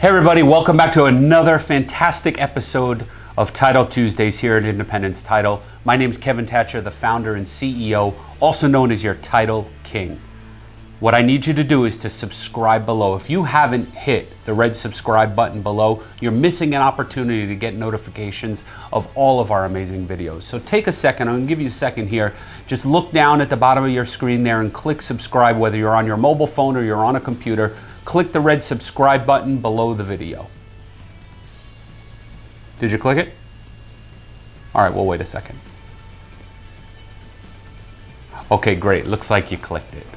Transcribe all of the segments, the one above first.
Hey everybody, welcome back to another fantastic episode of Title Tuesdays here at Independence Title. My name is Kevin Thatcher, the founder and CEO, also known as your Title King. What I need you to do is to subscribe below. If you haven't hit the red subscribe button below, you're missing an opportunity to get notifications of all of our amazing videos. So take a second, I'm gonna give you a second here. Just look down at the bottom of your screen there and click subscribe, whether you're on your mobile phone or you're on a computer click the red subscribe button below the video. Did you click it? All right, we'll wait a second. Okay, great. Looks like you clicked it.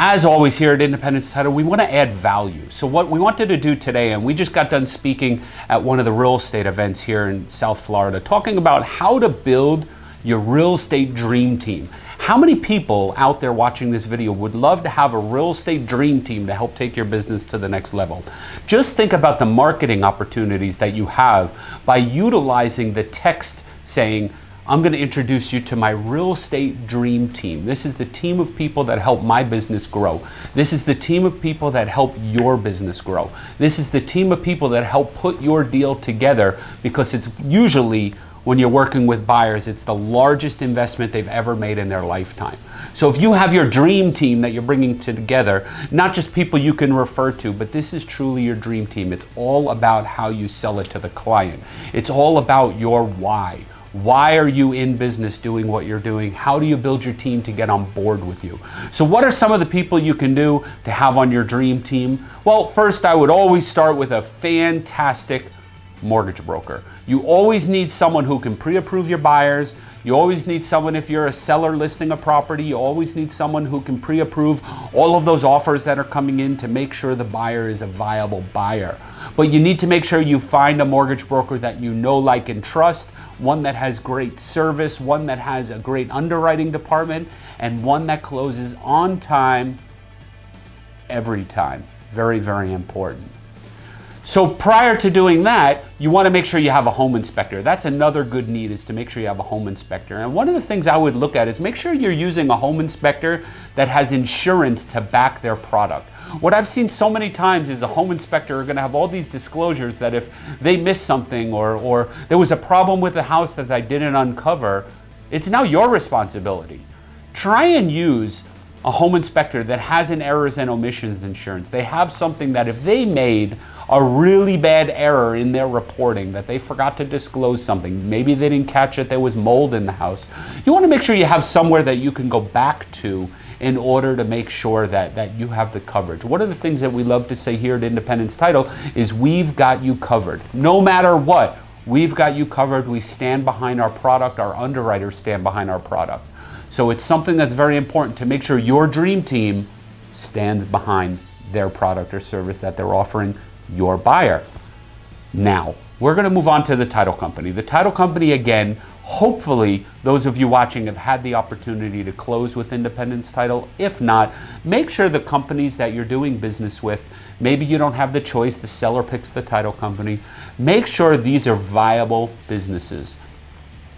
As always here at Independence Title, we want to add value. So what we wanted to do today, and we just got done speaking at one of the real estate events here in South Florida, talking about how to build your real estate dream team. How many people out there watching this video would love to have a real estate dream team to help take your business to the next level? Just think about the marketing opportunities that you have by utilizing the text saying, I'm going to introduce you to my real estate dream team. This is the team of people that help my business grow. This is the team of people that help your business grow. This is the team of people that help put your deal together because it's usually when you're working with buyers, it's the largest investment they've ever made in their lifetime. So if you have your dream team that you're bringing together, not just people you can refer to, but this is truly your dream team. It's all about how you sell it to the client. It's all about your why. Why are you in business doing what you're doing? How do you build your team to get on board with you? So what are some of the people you can do to have on your dream team? Well, first I would always start with a fantastic mortgage broker. You always need someone who can pre-approve your buyers. You always need someone if you're a seller listing a property, you always need someone who can pre-approve all of those offers that are coming in to make sure the buyer is a viable buyer. But you need to make sure you find a mortgage broker that you know, like, and trust, one that has great service, one that has a great underwriting department, and one that closes on time every time. Very, very important. So prior to doing that, you want to make sure you have a home inspector. That's another good need is to make sure you have a home inspector. And one of the things I would look at is make sure you're using a home inspector that has insurance to back their product. What I've seen so many times is a home inspector are going to have all these disclosures that if they miss something or, or there was a problem with the house that I didn't uncover, it's now your responsibility. Try and use a home inspector that has an errors and omissions insurance. They have something that if they made a really bad error in their reporting that they forgot to disclose something. Maybe they didn't catch it, there was mold in the house. You want to make sure you have somewhere that you can go back to in order to make sure that, that you have the coverage. One of the things that we love to say here at Independence Title is we've got you covered. No matter what, we've got you covered. We stand behind our product. Our underwriters stand behind our product. So it's something that's very important to make sure your dream team stands behind their product or service that they're offering your buyer. Now, we're going to move on to the title company. The title company, again, hopefully those of you watching have had the opportunity to close with Independence Title. If not, make sure the companies that you're doing business with, maybe you don't have the choice, the seller picks the title company. Make sure these are viable businesses.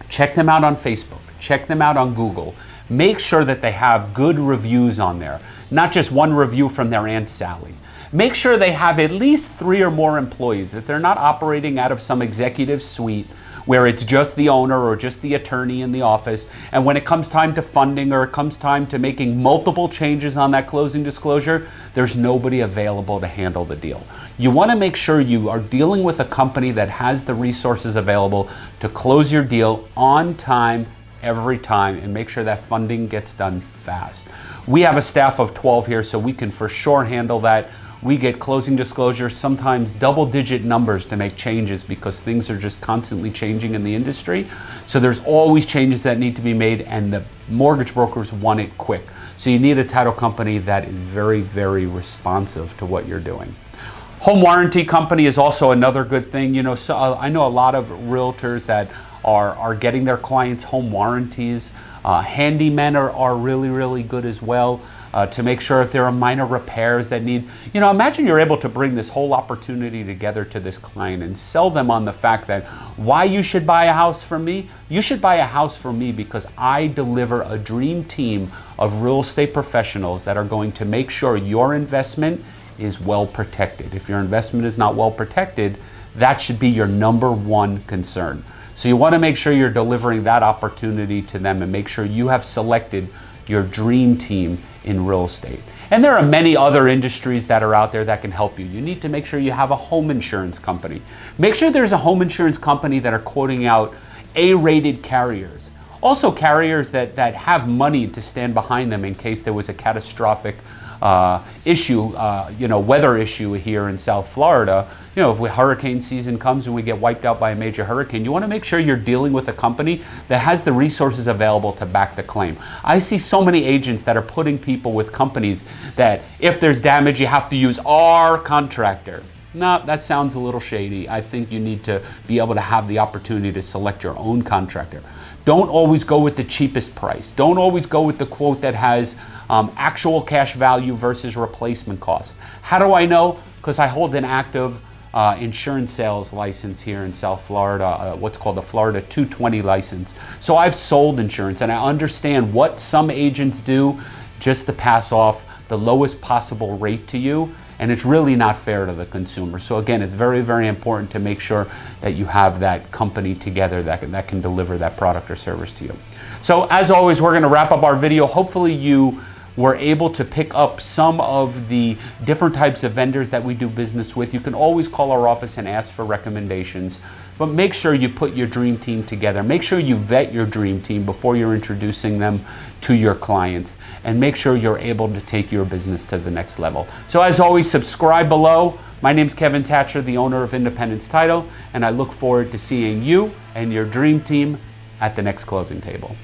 Check them out on Facebook, check them out on Google. Make sure that they have good reviews on there, not just one review from their Aunt Sally. Make sure they have at least three or more employees, that they're not operating out of some executive suite where it's just the owner or just the attorney in the office. And when it comes time to funding or it comes time to making multiple changes on that closing disclosure, there's nobody available to handle the deal. You want to make sure you are dealing with a company that has the resources available to close your deal on time every time and make sure that funding gets done fast. We have a staff of 12 here, so we can for sure handle that we get closing disclosures, sometimes double digit numbers to make changes because things are just constantly changing in the industry. So there's always changes that need to be made and the mortgage brokers want it quick. So you need a title company that is very, very responsive to what you're doing. Home warranty company is also another good thing. You know, so uh, I know a lot of realtors that are, are getting their clients home warranties. Uh, handymen are, are really, really good as well uh, to make sure if there are minor repairs that need, you know, imagine you're able to bring this whole opportunity together to this client and sell them on the fact that why you should buy a house from me, you should buy a house from me because I deliver a dream team of real estate professionals that are going to make sure your investment is well protected. If your investment is not well protected, that should be your number one concern. So you want to make sure you're delivering that opportunity to them and make sure you have selected your dream team in real estate. And there are many other industries that are out there that can help you. You need to make sure you have a home insurance company. Make sure there's a home insurance company that are quoting out A-rated carriers. Also carriers that, that have money to stand behind them in case there was a catastrophic uh, issue, uh, you know, weather issue here in South Florida, you know, if we, hurricane season comes and we get wiped out by a major hurricane, you want to make sure you're dealing with a company that has the resources available to back the claim. I see so many agents that are putting people with companies that if there's damage, you have to use our contractor. No, that sounds a little shady. I think you need to be able to have the opportunity to select your own contractor. Don't always go with the cheapest price. Don't always go with the quote that has um, actual cash value versus replacement cost. How do I know? Because I hold an active uh, insurance sales license here in South Florida, uh, what's called the Florida 220 license. So I've sold insurance and I understand what some agents do just to pass off the lowest possible rate to you and it's really not fair to the consumer. So again, it's very, very important to make sure that you have that company together that can, that can deliver that product or service to you. So as always, we're gonna wrap up our video. Hopefully you we're able to pick up some of the different types of vendors that we do business with. You can always call our office and ask for recommendations, but make sure you put your dream team together. Make sure you vet your dream team before you're introducing them to your clients and make sure you're able to take your business to the next level. So as always, subscribe below. My name is Kevin Thatcher, the owner of Independence Title, and I look forward to seeing you and your dream team at the next closing table.